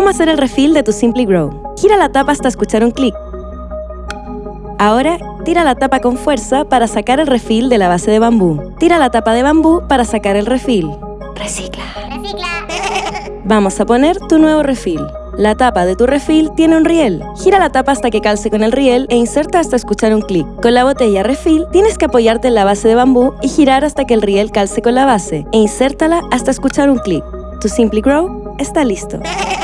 cómo hacer el refill de tu Simply Grow. Gira la tapa hasta escuchar un clic. Ahora, tira la tapa con fuerza para sacar el refill de la base de bambú. Tira la tapa de bambú para sacar el refill. Recicla. Recicla. Vamos a poner tu nuevo refill. La tapa de tu refill tiene un riel. Gira la tapa hasta que calce con el riel e inserta hasta escuchar un clic. Con la botella refill tienes que apoyarte en la base de bambú y girar hasta que el riel calce con la base e insértala hasta escuchar un clic. Tu Simply Grow está listo.